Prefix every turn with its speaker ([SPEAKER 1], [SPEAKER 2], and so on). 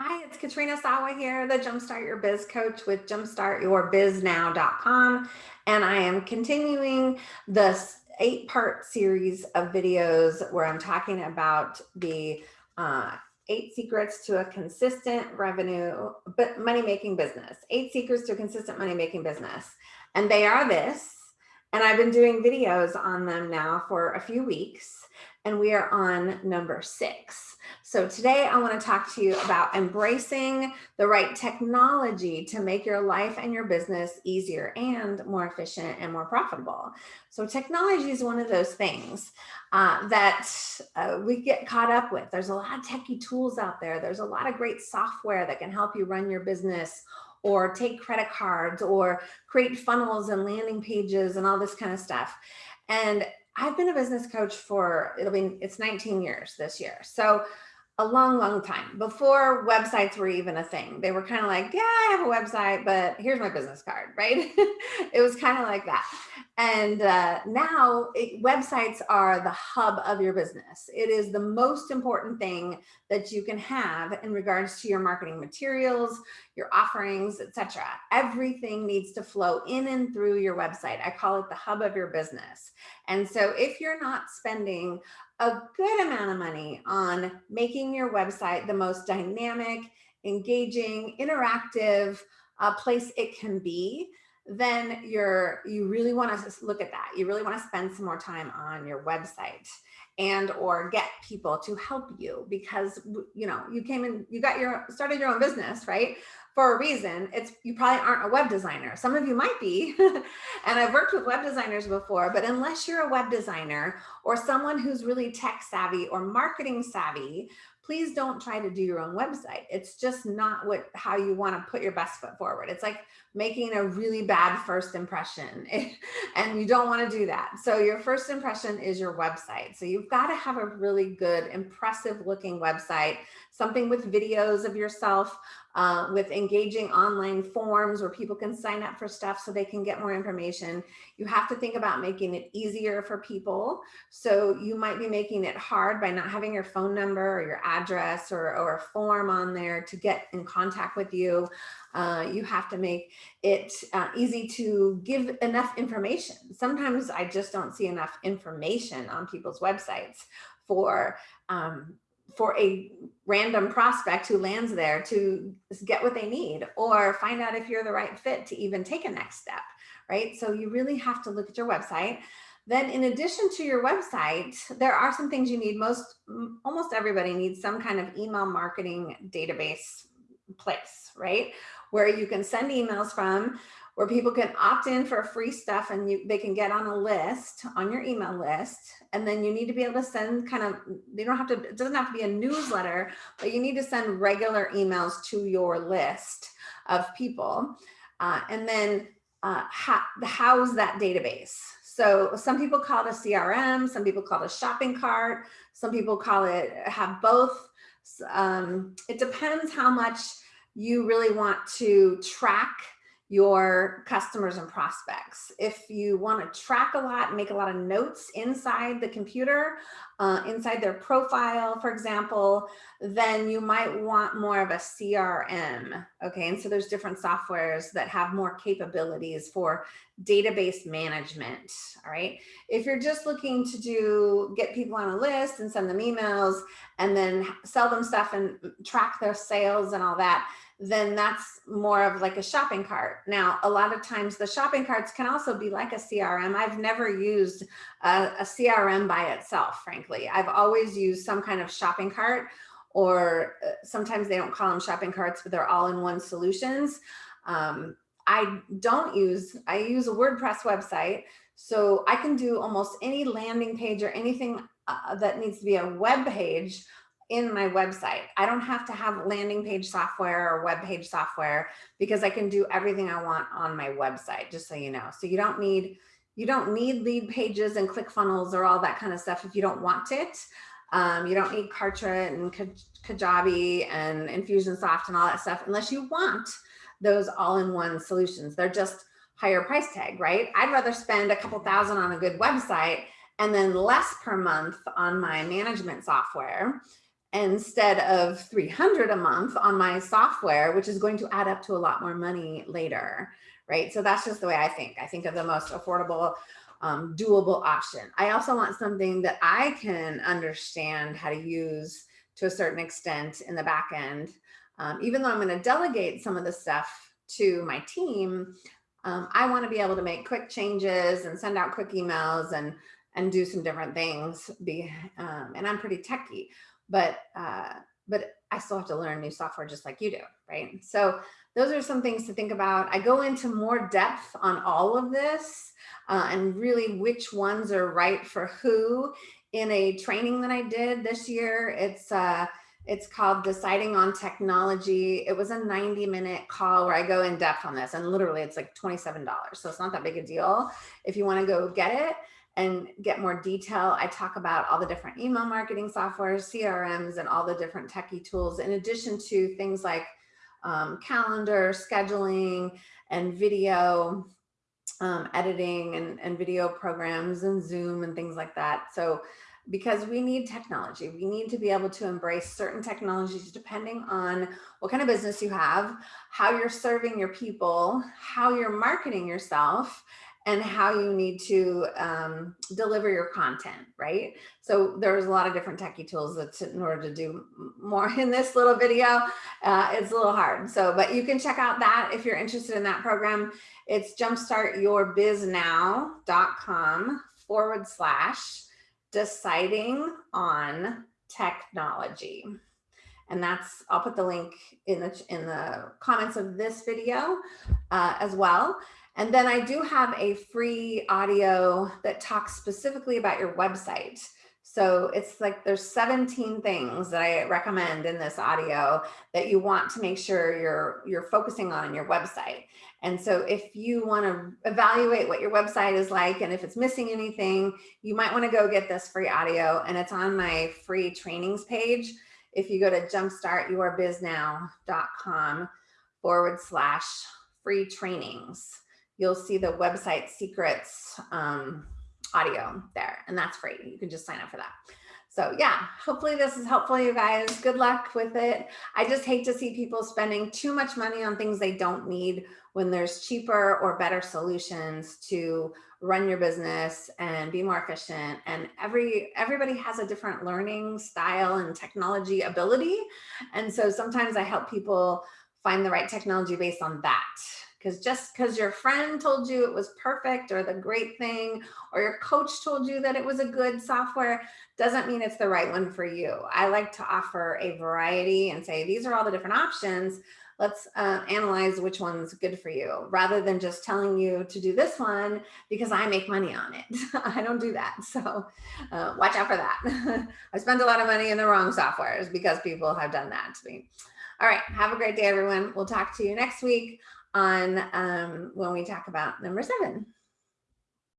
[SPEAKER 1] Hi, it's Katrina Sawa here, the Jumpstart Your Biz coach with jumpstartyourbiznow.com. And I am continuing this eight part series of videos where I'm talking about the uh, eight secrets to a consistent revenue, but money making business, eight secrets to a consistent money making business. And they are this, and I've been doing videos on them now for a few weeks and we are on number six. So today I want to talk to you about embracing the right technology to make your life and your business easier and more efficient and more profitable. So technology is one of those things uh, that uh, we get caught up with. There's a lot of techie tools out there. There's a lot of great software that can help you run your business or take credit cards or create funnels and landing pages and all this kind of stuff. And I've been a business coach for, it'll be, it's 19 years this year. So a long, long time before websites were even a thing. They were kind of like, yeah, I have a website, but here's my business card, right? it was kind of like that. And uh, now it, websites are the hub of your business. It is the most important thing that you can have in regards to your marketing materials, your offerings, etc. Everything needs to flow in and through your website. I call it the hub of your business. And so if you're not spending a good amount of money on making your website the most dynamic, engaging, interactive uh, place it can be, then you're you really want to look at that. You really want to spend some more time on your website and or get people to help you because you know you came in you got your started your own business right for a reason. It's you probably aren't a web designer. Some of you might be. and I've worked with web designers before, but unless you're a web designer or someone who's really tech savvy or marketing savvy, please don't try to do your own website. It's just not what how you want to put your best foot forward. It's like making a really bad first impression and you don't want to do that. So your first impression is your website. So you've got to have a really good, impressive looking website, something with videos of yourself, uh, with engaging online forms where people can sign up for stuff so they can get more information. You have to think about making it easier for people. So you might be making it hard by not having your phone number or your address or, or a form on there to get in contact with you. Uh, you have to make it uh, easy to give enough information. Sometimes I just don't see enough information on people's websites for um, for a random prospect who lands there to get what they need or find out if you're the right fit to even take a next step, right? So you really have to look at your website. Then in addition to your website, there are some things you need. Most, almost everybody needs some kind of email marketing database place, right? Where you can send emails from where people can opt in for free stuff and you, they can get on a list on your email list. And then you need to be able to send kind of, they don't have to, it doesn't have to be a newsletter, but you need to send regular emails to your list of people. Uh, and then uh, house that database. So some people call it a CRM, some people call it a shopping cart, some people call it, have both. Um, it depends how much you really want to track your customers and prospects. If you want to track a lot, make a lot of notes inside the computer, uh, inside their profile, for example, then you might want more of a CRM. Okay, and so there's different softwares that have more capabilities for database management. All right, if you're just looking to do get people on a list and send them emails and then sell them stuff and track their sales and all that, then that's more of like a shopping cart. Now, a lot of times the shopping carts can also be like a CRM. I've never used a, a CRM by itself, frankly. I've always used some kind of shopping cart or uh, sometimes they don't call them shopping carts, but they're all in one solutions. Um, I don't use, I use a WordPress website. So I can do almost any landing page or anything uh, that needs to be a web page in my website. I don't have to have landing page software or web page software because I can do everything I want on my website, just so you know. So you don't need you don't need Leadpages and ClickFunnels or all that kind of stuff if you don't want it. Um, you don't need Kartra and Kajabi and Infusionsoft and all that stuff unless you want those all-in-one solutions. They're just higher price tag, right? I'd rather spend a couple thousand on a good website and then less per month on my management software instead of 300 a month on my software, which is going to add up to a lot more money later, right? So that's just the way I think. I think of the most affordable, um, doable option. I also want something that I can understand how to use to a certain extent in the back end. Um, even though I'm going to delegate some of the stuff to my team, um, I want to be able to make quick changes and send out quick emails and and do some different things. Be um, and I'm pretty techy, but uh, but I still have to learn new software just like you do, right? So those are some things to think about. I go into more depth on all of this uh, and really which ones are right for who in a training that I did this year. It's uh, it's called Deciding on Technology. It was a 90 minute call where I go in depth on this and literally it's like $27. So it's not that big a deal. If you wanna go get it and get more detail, I talk about all the different email marketing softwares, CRMs, and all the different techie tools, in addition to things like um, calendar, scheduling, and video um, editing and, and video programs and Zoom and things like that. So because we need technology. We need to be able to embrace certain technologies depending on what kind of business you have, how you're serving your people, how you're marketing yourself, and how you need to um, deliver your content, right? So there's a lot of different techie tools that in order to do more in this little video, uh, it's a little hard. So, but you can check out that if you're interested in that program. It's jumpstartyourbiznow.com forward slash deciding on technology. And that's, I'll put the link in the, in the comments of this video uh, as well. And then I do have a free audio that talks specifically about your website. So it's like there's 17 things that I recommend in this audio that you want to make sure you're you're focusing on your website. And so if you want to evaluate what your website is like and if it's missing anything, you might want to go get this free audio and it's on my free trainings page. If you go to jumpstartyourbiznow.com forward slash free trainings, you'll see the website secrets um, audio there and that's free. You can just sign up for that. So yeah, hopefully this is helpful, you guys. Good luck with it. I just hate to see people spending too much money on things they don't need when there's cheaper or better solutions to run your business and be more efficient. And every everybody has a different learning style and technology ability. And so sometimes I help people find the right technology based on that because just because your friend told you it was perfect or the great thing or your coach told you that it was a good software doesn't mean it's the right one for you. I like to offer a variety and say these are all the different options. Let's uh, analyze which one's good for you rather than just telling you to do this one because I make money on it. I don't do that. So uh, watch out for that. I spend a lot of money in the wrong softwares because people have done that to me. All right. Have a great day, everyone. We'll talk to you next week on um, when we talk about number seven.